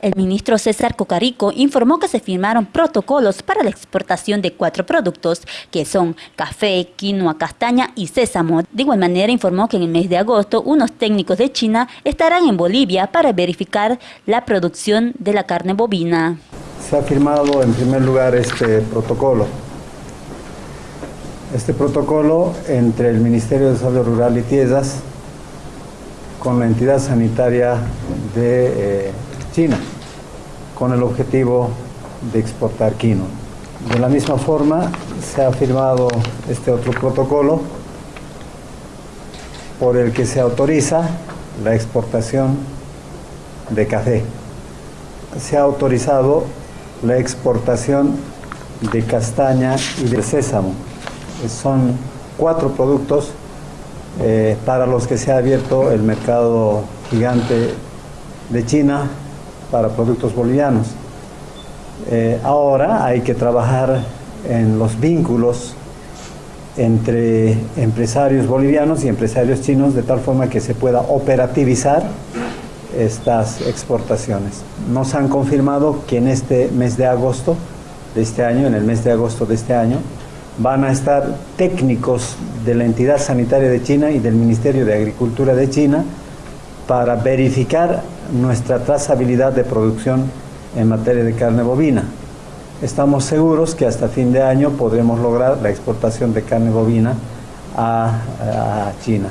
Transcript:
El ministro César Cocarico informó que se firmaron protocolos para la exportación de cuatro productos, que son café, quinoa, castaña y sésamo. De igual manera informó que en el mes de agosto unos técnicos de China estarán en Bolivia para verificar la producción de la carne bovina. Se ha firmado en primer lugar este protocolo. Este protocolo entre el Ministerio de Desarrollo Rural y Tierras con la entidad sanitaria de... Eh, China, con el objetivo de exportar quino. De la misma forma, se ha firmado este otro protocolo por el que se autoriza la exportación de café. Se ha autorizado la exportación de castaña y de sésamo. Son cuatro productos eh, para los que se ha abierto el mercado gigante de China para productos bolivianos. Eh, ahora hay que trabajar en los vínculos entre empresarios bolivianos y empresarios chinos de tal forma que se pueda operativizar estas exportaciones. Nos han confirmado que en este mes de agosto de este año, en el mes de agosto de este año, van a estar técnicos de la entidad sanitaria de China y del Ministerio de Agricultura de China para verificar nuestra trazabilidad de producción en materia de carne bovina. Estamos seguros que hasta fin de año podremos lograr la exportación de carne bovina a, China.